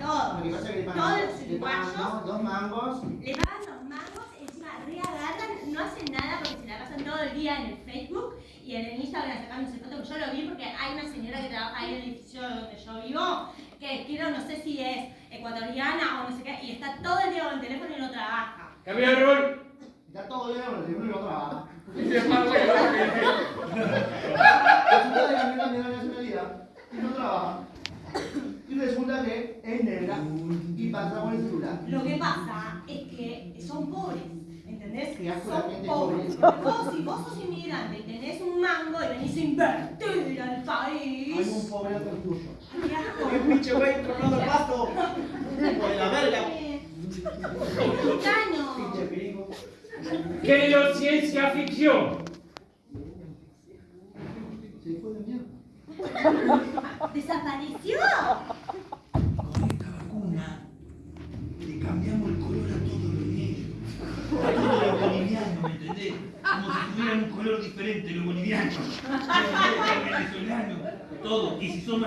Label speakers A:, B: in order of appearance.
A: todos.
B: Lo que pasa es que le pagan,
A: Todos los
B: le pagan
A: uruguayos
B: dos, dos mangos.
A: le pagan los mangos, encima reagarran, no hacen nada porque se la pasan todo el día en el Facebook y en el Instagram sacándose fotos, que yo lo vi porque hay una señora que trabaja ahí en el edificio donde yo vivo, que quiero, no sé si es ecuatoriana o no sé qué, y está todo el día con el teléfono y no trabaja.
C: Cambio de rol.
B: Está todo bien con el teléfono y no trabaja. Resulta la nacionalidad y no trabaja. Y resulta que es negra y pasa con el celular.
A: Lo que pasa es que son pobres, ¿entendés? Son pobres.
B: pobre.
A: Vos, si vos sos inmigrante y tenés un mango y venís a invertir al
B: Hay
A: país.
B: un pobre otro tuyo.
A: ¡Qué
D: pinche güey tronando el pasto! ¡Por la verga!
A: Mexicano.
B: Pinche perico.
C: Querido ciencia ficción.
B: Se fue de mierda.
A: ¡Desapareció!
E: Como si tuvieran un color diferente los bolivianos, los venezolanos, todo. Y si son